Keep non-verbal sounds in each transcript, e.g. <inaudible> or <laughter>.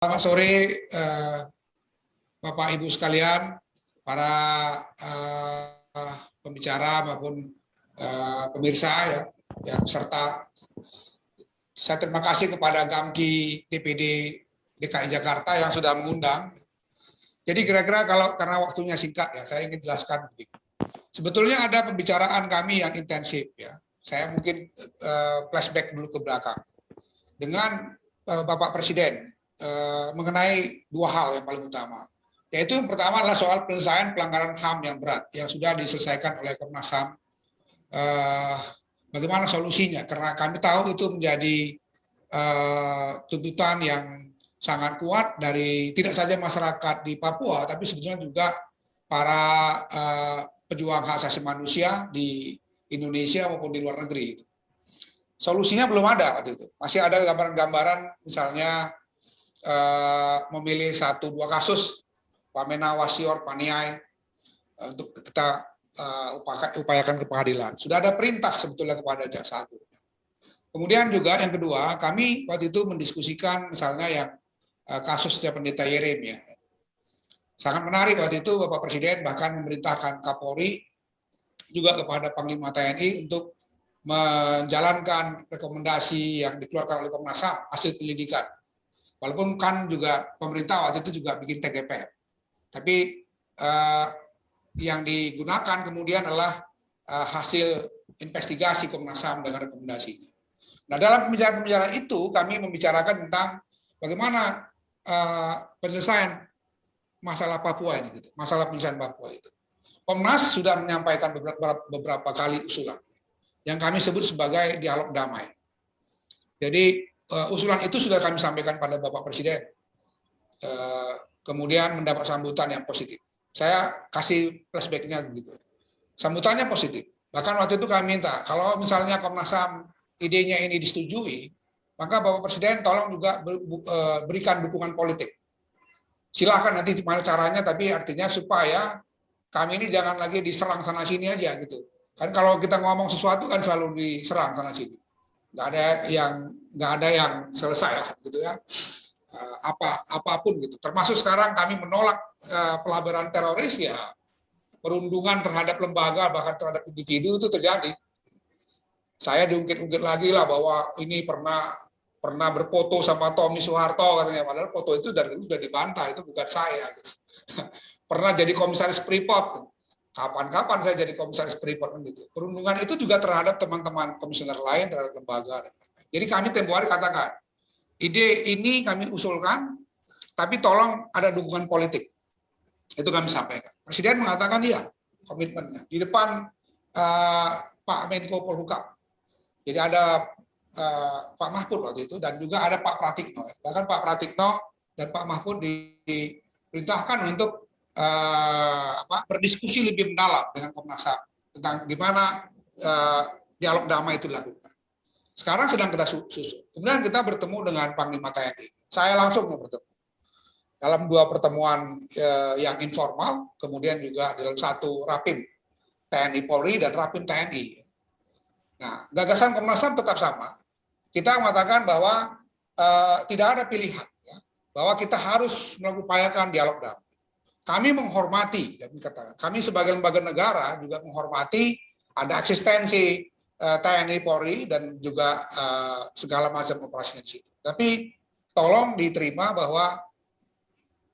Selamat sore eh, Bapak Ibu sekalian, para eh, pembicara maupun eh, pemirsa ya, yang serta saya terima kasih kepada Gamki DPD DKI Jakarta yang sudah mengundang. Jadi kira-kira kalau karena waktunya singkat ya, saya ingin jelaskan. Sebetulnya ada pembicaraan kami yang intensif ya. Saya mungkin flashback dulu ke belakang dengan Bapak Presiden uh, mengenai dua hal yang paling utama. Yaitu yang pertama adalah soal penyelesaian pelanggaran HAM yang berat yang sudah diselesaikan oleh Komnas HAM. Uh, bagaimana solusinya? Karena kami tahu itu menjadi uh, tuntutan yang sangat kuat dari tidak saja masyarakat di Papua, tapi sebetulnya juga para uh, pejuang hak asasi manusia di Indonesia maupun di luar negeri. Solusinya belum ada waktu itu. Masih ada gambaran-gambaran misalnya uh, memilih satu dua kasus Pamena Wasior Paniai uh, untuk kita uh, upayakan ke pengadilan. Sudah ada perintah sebetulnya kepada jaksa agung. Kemudian juga yang kedua, kami waktu itu mendiskusikan misalnya yang uh, kasusnya pendeta Yeremia. Sangat menarik waktu itu Bapak Presiden bahkan memerintahkan Kapolri juga kepada Panglima TNI untuk menjalankan rekomendasi yang dikeluarkan oleh Komnas HAM hasil penyelidikan. Walaupun kan juga pemerintah waktu itu juga bikin TGP, tapi eh, yang digunakan kemudian adalah eh, hasil investigasi Komnas HAM dengan rekomendasi. Nah dalam pembicaraan-pembicaraan itu kami membicarakan tentang bagaimana eh, penyelesaian masalah Papua ini, gitu, masalah penyelesaian Papua itu. Komnas sudah menyampaikan beberapa, beberapa kali usulan yang kami sebut sebagai dialog damai. Jadi uh, usulan itu sudah kami sampaikan pada Bapak Presiden. Uh, kemudian mendapat sambutan yang positif. Saya kasih flashbacknya begitu. Sambutannya positif. Bahkan waktu itu kami minta, kalau misalnya Komnas HAM idenya ini disetujui, maka Bapak Presiden tolong juga eh, berikan dukungan politik. Silahkan nanti gimana caranya, tapi artinya supaya kami ini jangan lagi diserang sana sini aja gitu. Kan kalau kita ngomong sesuatu kan selalu diserang sana sini. Nggak ada yang nggak ada yang selesai lah gitu ya. Eh, apa apa pun gitu. Termasuk sekarang kami menolak uh, teroris ya perundungan terhadap lembaga bahkan terhadap individu itu terjadi. Saya diungkit-ungkit lagi lah bahwa ini pernah pernah berfoto sama Tommy Soeharto katanya padahal foto itu dari dulu sudah dibantah itu bukan saya gitu. <laughs> pernah jadi komisaris Freeport kapan-kapan saya jadi komisaris Freeport kan gitu. Perundungan itu juga terhadap teman-teman komisioner lain, terhadap lembaga. Jadi kami tempoh hari katakan, ide ini kami usulkan, tapi tolong ada dukungan politik. Itu kami sampaikan. Presiden mengatakan iya, komitmennya. Di depan uh, Pak Menko Polhukam. Jadi ada uh, Pak Mahfud waktu itu, dan juga ada Pak Pratikno. Bahkan Pak Pratikno dan Pak Mahfud diperintahkan untuk uh, apa, berdiskusi lebih mendalam dengan Komnas HAM tentang gimana uh, dialog damai itu dilakukan. Sekarang sedang kita susun. Kemudian kita bertemu dengan Panglima TNI. Saya langsung bertemu. Dalam dua pertemuan uh, yang informal, kemudian juga dalam satu rapim TNI Polri dan rapim TNI. Nah, gagasan Komnas HAM tetap sama. Kita mengatakan bahwa uh, tidak ada pilihan, ya, bahwa kita harus mengupayakan dialog damai. Kami menghormati, kami katakan, kami sebagai lembaga negara juga menghormati ada eksistensi uh, TNI Polri dan juga uh, segala macam operasi di situ. Tapi tolong diterima bahwa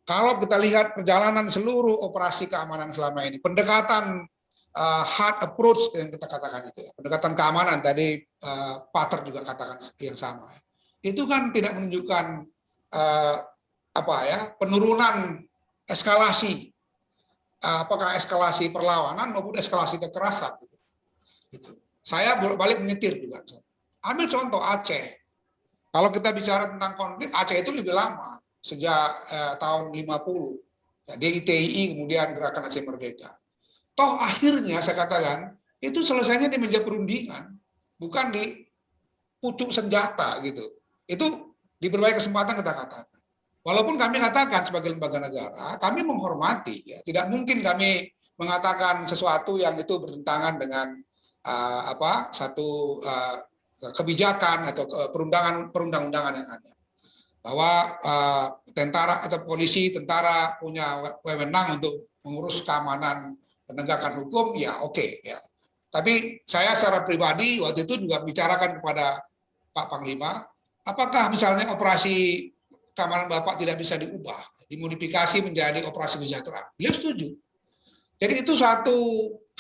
kalau kita lihat perjalanan seluruh operasi keamanan selama ini, pendekatan uh, hard approach yang kita katakan itu, ya, pendekatan keamanan tadi uh, Pater juga katakan yang sama, ya. itu kan tidak menunjukkan uh, apa ya penurunan eskalasi apakah eskalasi perlawanan maupun eskalasi kekerasan gitu. Saya balik menyetir juga. Ambil contoh Aceh. Kalau kita bicara tentang konflik, Aceh itu lebih lama, sejak eh, tahun 50. Ya, DITII kemudian Gerakan Aceh Merdeka. Toh akhirnya saya katakan, itu selesainya di meja perundingan, bukan di pucuk senjata gitu. Itu di berbagai kesempatan kita katakan. Walaupun kami katakan sebagai lembaga negara, kami menghormati, ya. tidak mungkin kami mengatakan sesuatu yang itu bertentangan dengan uh, apa satu uh, kebijakan atau perundangan perundang-undangan yang ada. Bahwa uh, tentara atau polisi, tentara punya wewenang untuk mengurus keamanan penegakan hukum, ya oke okay, ya. Tapi saya secara pribadi waktu itu juga bicarakan kepada Pak Panglima, apakah misalnya operasi keamanan Bapak tidak bisa diubah, dimodifikasi menjadi operasi kesejahteraan? Beliau setuju. Jadi itu satu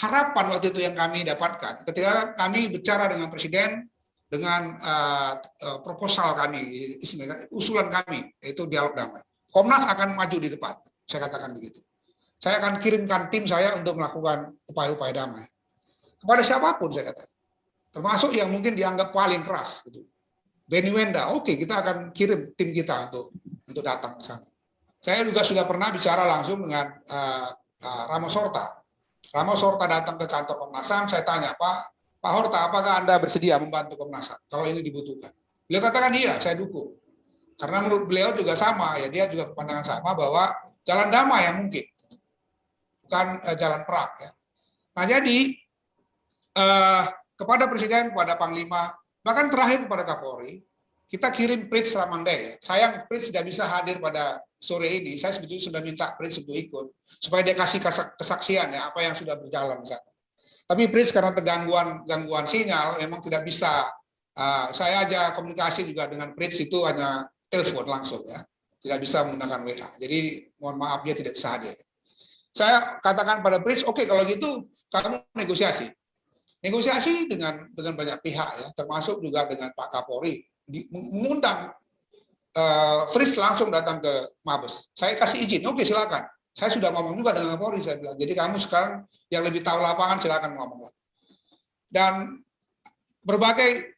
harapan waktu itu yang kami dapatkan ketika kami bicara dengan Presiden dengan uh, uh, proposal kami, usulan kami, yaitu dialog damai. Komnas akan maju di depan, saya katakan begitu. Saya akan kirimkan tim saya untuk melakukan upaya-upaya damai. Kepada siapa pun saya katakan. Termasuk yang mungkin dianggap paling keras. Gitu. Benny Wenda, oke okay, kita akan kirim tim kita untuk untuk datang ke sana. Saya juga sudah pernah bicara langsung dengan uh, uh, Ramos Horta. Ramos Horta datang ke kantor Komnas HAM, saya tanya, Pak, Pak Horta, apakah Anda bersedia membantu Komnas HAM kalau ini dibutuhkan? Beliau katakan iya, saya dukung. Karena menurut beliau juga sama, ya dia juga pandangan sama bahwa jalan damai yang mungkin, bukan uh, jalan perang. Ya. Nah jadi uh, kepada Presiden, kepada Panglima, bahkan terakhir kepada Kapolri, kita kirim Prince Ramandai. Sayang Prince tidak bisa hadir pada sore ini. Saya sebetulnya sudah minta Prince untuk ikut supaya dia kasih kesaksian ya apa yang sudah berjalan di. Tapi Prince karena tergangguan gangguan sinyal memang tidak bisa. Uh, saya aja komunikasi juga dengan Prince itu hanya telepon langsung ya, tidak bisa menggunakan WA. Jadi mohon maaf dia tidak bisa hadir. Saya katakan pada Prince, oke okay, kalau gitu kamu negosiasi, negosiasi dengan dengan banyak pihak ya, termasuk juga dengan Pak Kapolri, mengundang uh, Fritz langsung datang ke Mabes. Saya kasih izin, oke silakan. Saya sudah ngomong juga dengan Kapolri, saya bilang, jadi kamu sekarang yang lebih tahu lapangan silakan ngomong. Dan berbagai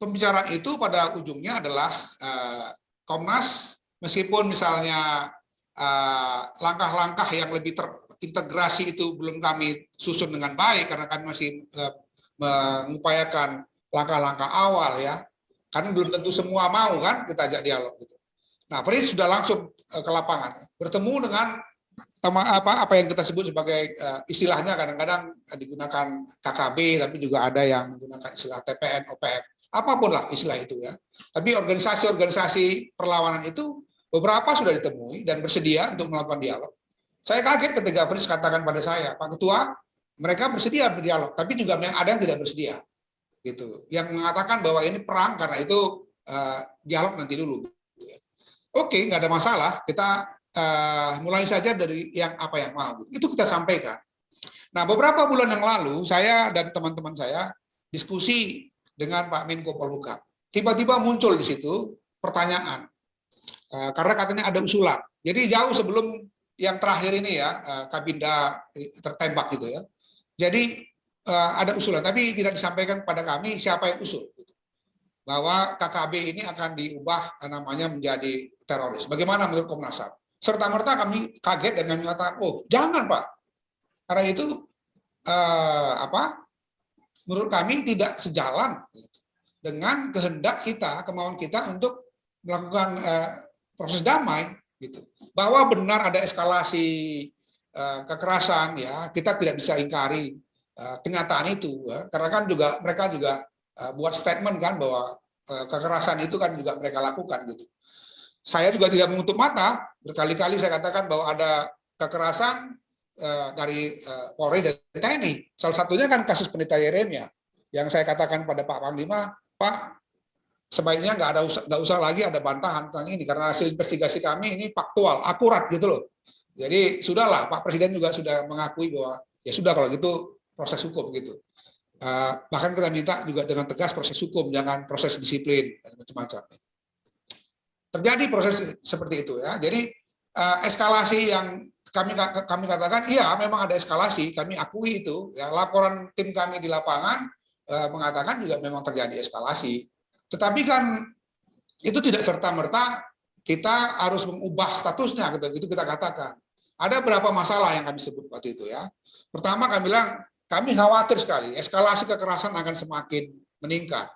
pembicaraan itu pada ujungnya adalah uh, Komnas, meskipun misalnya eh, langkah-langkah uh, yang lebih terintegrasi itu belum kami susun dengan baik, karena kami masih uh, mengupayakan langkah-langkah awal ya, karena belum tentu semua mau kan kita ajak dialog gitu. Nah, Pris sudah langsung ke lapangan, bertemu dengan apa apa yang kita sebut sebagai uh, istilahnya kadang-kadang digunakan KKB tapi juga ada yang menggunakan istilah TPN, OPM, apa pun lah istilah itu ya. Tapi organisasi-organisasi perlawanan itu beberapa sudah ditemui dan bersedia untuk melakukan dialog. Saya kaget ketika Pris katakan pada saya, Pak Ketua, mereka bersedia berdialog, tapi juga ada yang tidak bersedia, gitu. Yang mengatakan bahwa ini perang karena itu uh, dialog nanti dulu. Oke, nggak ada masalah. Kita uh, mulai saja dari yang apa yang mau. Itu kita sampaikan. Nah, beberapa bulan yang lalu saya dan teman-teman saya diskusi dengan Pak Menko Polhukam. Tiba-tiba muncul di situ pertanyaan. Uh, karena katanya ada usulan. Jadi jauh sebelum yang terakhir ini ya, uh, Kabinda tertembak gitu ya. Jadi uh, ada usulan, tapi tidak disampaikan kepada kami siapa yang usul. Gitu. Bahwa KKB ini akan diubah namanya menjadi teroris. Bagaimana menurut Komnas HAM? serta-merta kami kaget dan kami mengatakan, oh jangan Pak, karena itu eh, apa? Menurut kami tidak sejalan dengan kehendak kita, kemauan kita untuk melakukan eh, proses damai, gitu. Bahwa benar ada eskalasi eh, kekerasan, ya kita tidak bisa ingkari eh, kenyataan itu, ya. karena kan juga mereka juga eh, buat statement kan bahwa eh, kekerasan itu kan juga mereka lakukan, gitu saya juga tidak menutup mata, berkali-kali saya katakan bahwa ada kekerasan uh, dari uh, Polri dan TNI. Salah satunya kan kasus pendeta Yeremia, yang saya katakan pada Pak Panglima, Pak, sebaiknya nggak ada usah, nggak usah lagi ada bantahan tentang ini, karena hasil investigasi kami ini faktual, akurat gitu loh. Jadi sudahlah, Pak Presiden juga sudah mengakui bahwa ya sudah kalau gitu proses hukum gitu. Uh, bahkan kita minta juga dengan tegas proses hukum, jangan proses disiplin dan macam-macam terjadi proses seperti itu ya. Jadi uh, eskalasi yang kami kami katakan iya memang ada eskalasi, kami akui itu. Ya, laporan tim kami di lapangan uh, mengatakan juga memang terjadi eskalasi. Tetapi kan itu tidak serta merta kita harus mengubah statusnya gitu itu kita katakan. Ada beberapa masalah yang kami sebut waktu itu ya. Pertama kami bilang kami khawatir sekali eskalasi kekerasan akan semakin meningkat.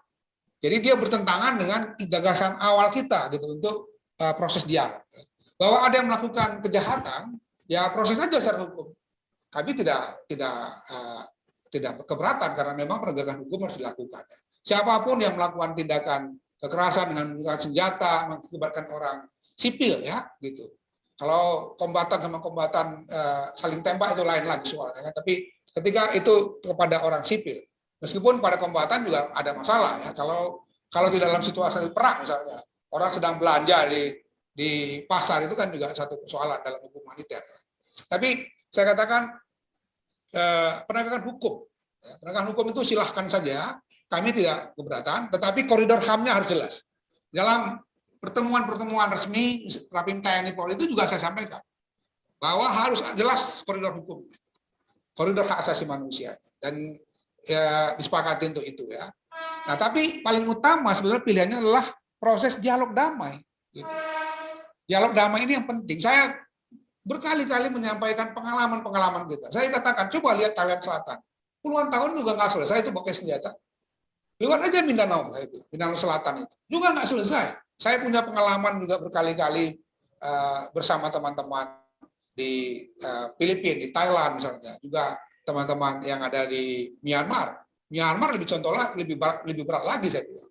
Jadi dia bertentangan dengan gagasan awal kita gitu untuk uh, proses dialog. Bahwa ada yang melakukan kejahatan, ya proses saja secara hukum. Kami tidak tidak uh, tidak keberatan karena memang penegakan hukum harus dilakukan. Siapa pun yang melakukan tindakan kekerasan dengan menggunakan senjata, mengakibatkan orang sipil ya gitu. Kalau kombatan sama kombatan uh, saling tembak itu lain lagi soalnya kan. Tapi ketika itu kepada orang sipil, meskipun pada kombatan juga ada masalah ya. Kalau kalau di dalam situasi perang misalnya, orang sedang belanja di di pasar itu kan juga satu persoalan dalam hukum humaniter. Tapi saya katakan eh, penegakan hukum, ya, penegakan hukum itu silahkan saja, kami tidak keberatan, tetapi koridor HAM-nya harus jelas. Dalam pertemuan-pertemuan resmi Rapim TNI Polri itu juga saya sampaikan bahwa harus jelas koridor hukum, koridor hak asasi manusia dan ya, disepakati untuk itu ya. Nah tapi paling utama sebenarnya pilihannya adalah proses dialog damai. Gitu. Dialog damai ini yang penting. Saya berkali-kali menyampaikan pengalaman-pengalaman kita. Saya katakan, coba lihat Thailand Selatan. Puluhan tahun juga nggak selesai itu pakai senjata. Lihat aja Mindanao, itu, Mindanao Selatan itu. Juga nggak selesai. Saya punya pengalaman juga berkali-kali uh, bersama teman-teman di uh, Filipina, di Thailand misalnya. Juga teman-teman yang ada di Myanmar. Myanmar lebih contoh lah, lebih berat, lebih berat lagi saya bilang.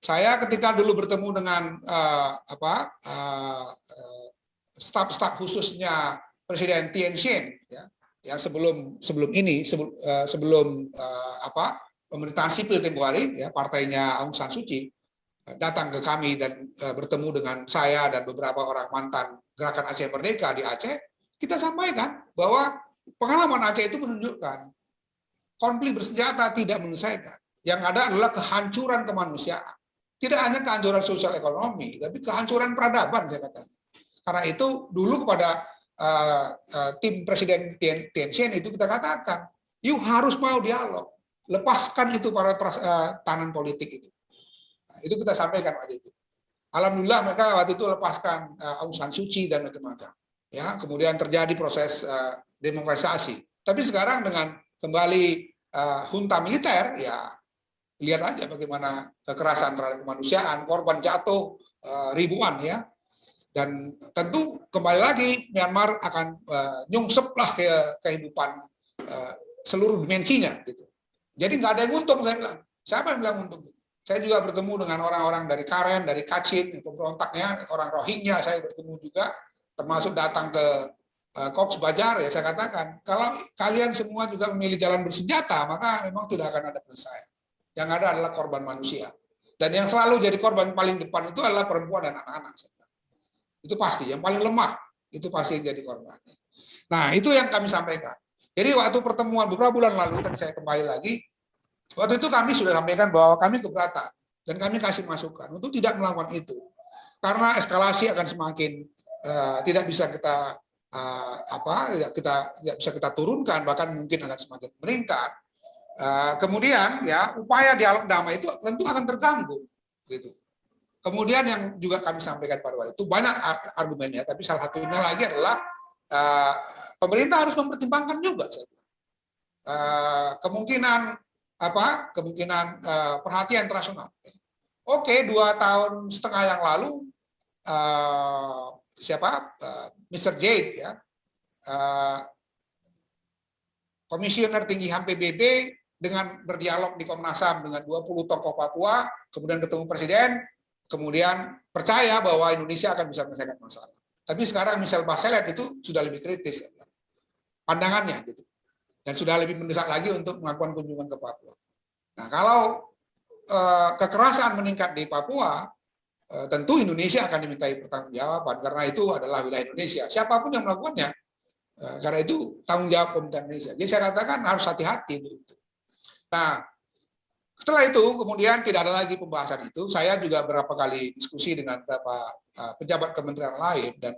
Saya ketika dulu bertemu dengan uh, apa staf-staf khususnya Presiden Tien Shin, ya, yang sebelum sebelum ini sebelum, uh, sebelum uh, apa pemerintahan sipil tempoh hari, ya partainya Aung San Suu Kyi datang ke kami dan uh, bertemu dengan saya dan beberapa orang mantan gerakan Aceh Merdeka di Aceh, kita sampaikan bahwa pengalaman Aceh itu menunjukkan konflik bersenjata tidak menyelesaikan. Yang ada adalah kehancuran kemanusiaan. Tidak hanya kehancuran sosial ekonomi, tapi kehancuran peradaban saya katakan. Karena itu dulu kepada uh, uh, tim Presiden Tianxian itu kita katakan, you harus mau dialog, lepaskan itu para uh, tahanan politik itu. Nah, itu kita sampaikan waktu itu. Alhamdulillah mereka waktu itu lepaskan uh, Aung San Suu Kyi dan macam-macam. Ya, kemudian terjadi proses uh, demokratisasi. Tapi sekarang dengan kembali uh, junta militer, ya lihat aja bagaimana kekerasan terhadap kemanusiaan, korban jatuh uh, ribuan ya. Dan tentu kembali lagi Myanmar akan uh, nyungseplah ke kehidupan uh, seluruh dimensinya gitu. Jadi nggak ada yang untung saya bilang. Siapa yang bilang untung? Saya juga bertemu dengan orang-orang dari Karen, dari Kachin, pemberontaknya, orang Rohingya saya bertemu juga, termasuk datang ke uh, Cox Bajar ya saya katakan, kalau kalian semua juga memilih jalan bersenjata, maka memang tidak akan ada penyelesaian. Yang ada adalah korban manusia. Dan yang selalu jadi korban paling depan itu adalah perempuan dan anak-anak. Itu pasti, yang paling lemah, itu pasti jadi korban. Nah, itu yang kami sampaikan. Jadi waktu pertemuan beberapa bulan lalu, saya kembali lagi, waktu itu kami sudah sampaikan bahwa kami keberatan, dan kami kasih masukan untuk tidak melakukan itu. Karena eskalasi akan semakin uh, tidak bisa kita uh, apa kita tidak bisa kita turunkan bahkan mungkin akan semakin meningkat Eh, kemudian ya upaya dialog damai itu tentu akan terganggu gitu. Kemudian yang juga kami sampaikan pada waktu itu banyak argumennya, tapi salah satunya lagi adalah uh, pemerintah harus mempertimbangkan juga uh, kemungkinan apa kemungkinan uh, perhatian internasional. Oke, dua tahun setengah yang lalu uh, siapa uh, Mr. Jade ya uh, komisioner tinggi HAM PBB dengan berdialog di Komnas HAM dengan 20 tokoh Papua, kemudian ketemu presiden, kemudian percaya bahwa Indonesia akan bisa menyelesaikan masalah. Tapi sekarang misal Baselet itu sudah lebih kritis pandangannya gitu. Dan sudah lebih mendesak lagi untuk melakukan kunjungan ke Papua. Nah, kalau eh, kekerasan meningkat di Papua, eh, tentu Indonesia akan dimintai pertanggungjawaban karena itu adalah wilayah Indonesia. Siapa pun yang melakukannya, eh, karena itu tanggung jawab pemerintah Indonesia. Jadi saya katakan harus hati-hati itu. Nah, setelah itu kemudian tidak ada lagi pembahasan itu. Saya juga berapa kali diskusi dengan beberapa uh, pejabat kementerian lain dan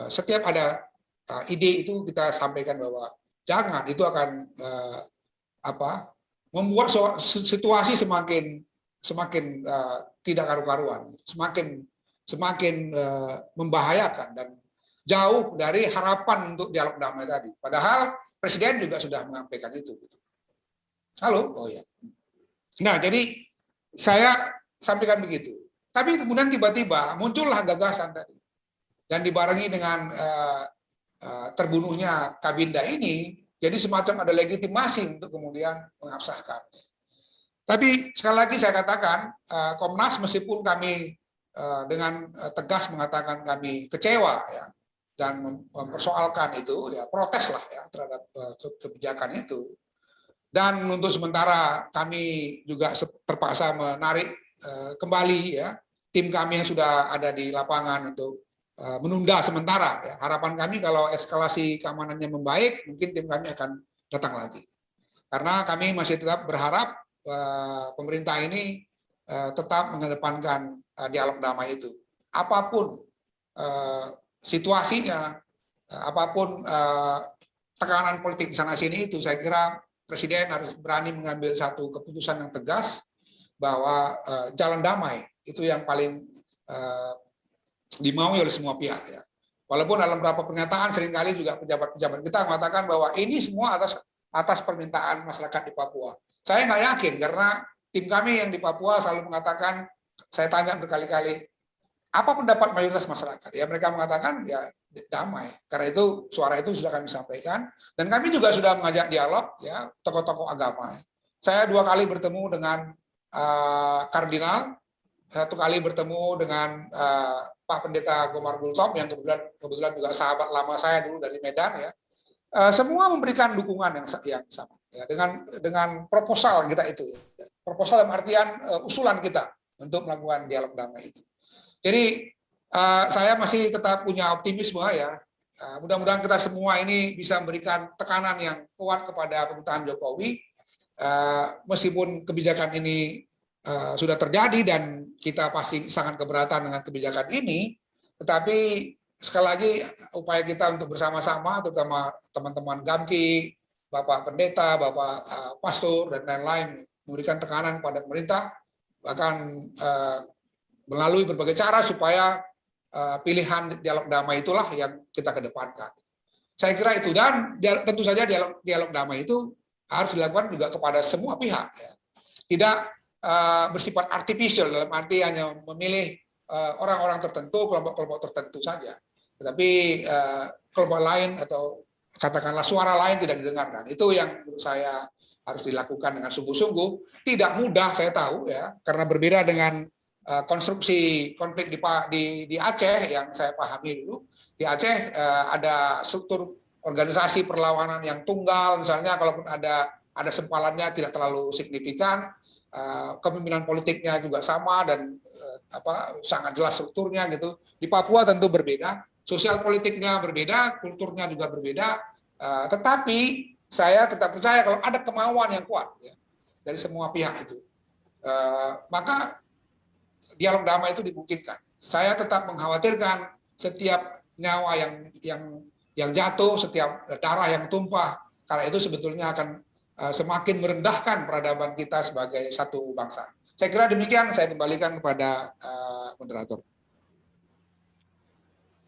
uh, setiap ada uh, ide itu kita sampaikan bahwa jangan itu akan uh, apa membuat situasi semakin semakin uh, tidak karu-karuan, semakin semakin uh, membahayakan dan jauh dari harapan untuk dialog damai tadi. Padahal Presiden juga sudah menyampaikan itu. Gitu. Halo? Oh ya. Nah, jadi saya sampaikan begitu. Tapi kemudian tiba-tiba muncullah gagasan tadi. Dan dibarengi dengan uh, uh, terbunuhnya Kabinda ini, jadi semacam ada legitimasi untuk kemudian mengabsahkan. Tapi sekali lagi saya katakan, uh, Komnas meskipun kami dengan tegas mengatakan kami kecewa ya dan mempersoalkan itu ya protes lah ya terhadap kebijakan itu dan untuk sementara kami juga terpaksa menarik kembali ya tim kami yang sudah ada di lapangan untuk menunda sementara ya harapan kami kalau eskalasi keamanannya membaik mungkin tim kami akan datang lagi karena kami masih tetap berharap pemerintah ini Eh, tetap mengedepankan eh, dialog damai itu. Apa pun eh, situasinya, apa pun tekanan politik di sana sini itu, saya kira Presiden harus berani mengambil satu keputusan yang tegas bahwa jalan damai itu yang paling dimaui oleh semua pihak ya. Walaupun dalam beberapa pernyataan sering kali juga pejabat-pejabat kita mengatakan bahwa ini semua atas atas permintaan masyarakat di Papua. Saya nggak yakin karena tim kami yang di Papua selalu mengatakan, saya tanya berkali-kali, apa pendapat mayoritas masyarakat? Ya mereka mengatakan ya damai. Karena itu suara itu sudah kami sampaikan dan kami juga sudah mengajak dialog ya tokoh-tokoh agama. Saya dua kali bertemu dengan uh, kardinal, satu kali bertemu dengan uh, Pak Pendeta Gomar Gultom yang kebetulan kebetulan juga sahabat lama saya dulu dari Medan ya. Uh, semua memberikan dukungan yang yang sama ya dengan dengan proposal kita itu ya proposal dalam artian uh, usulan kita untuk melakukan dialog damai itu. Jadi uh, saya masih tetap punya optimisme ya. Mudah-mudahan kita semua ini bisa memberikan tekanan yang kuat kepada pemerintahan Jokowi. Meskipun kebijakan ini uh, sudah terjadi dan kita pasti sangat keberatan dengan kebijakan ini, tetapi sekali lagi upaya kita untuk bersama-sama, terutama teman-teman Gamki, Bapak Pendeta, Bapak uh, Pastor, dan lain-lain, memberikan tekanan pada pemerintah, bahkan uh, melalui berbagai cara supaya uh, pilihan dialog damai itulah yang kita kedepankan. Saya kira itu dan tentu saja dialog dialog damai itu harus dilakukan juga kepada semua pihak, ya. tidak uh, bersifat artificial dalam arti hanya memilih orang-orang uh, tertentu, kelompok-kelompok tertentu saja, tetapi uh, kelompok lain atau katakanlah suara lain tidak didengarkan. Itu yang menurut saya harus dilakukan dengan sungguh-sungguh. Tidak mudah saya tahu ya, karena berbeda dengan uh, konstruksi konflik di, di di Aceh yang saya pahami dulu. Di Aceh uh, ada struktur organisasi perlawanan yang tunggal, misalnya kalaupun ada ada sempalannya tidak terlalu signifikan. Uh, kepemimpinan politiknya juga sama dan uh, apa sangat jelas strukturnya gitu. Di Papua tentu berbeda, sosial politiknya berbeda, kulturnya juga berbeda. Uh, tetapi saya tetap percaya kalau ada kemauan yang kuat ya, dari semua pihak itu, maka dialog damai itu dimungkinkan. Saya tetap mengkhawatirkan setiap nyawa yang yang yang jatuh, setiap darah yang tumpah, karena itu sebetulnya akan semakin merendahkan peradaban kita sebagai satu bangsa. Saya kira demikian, saya kembalikan kepada uh, moderator.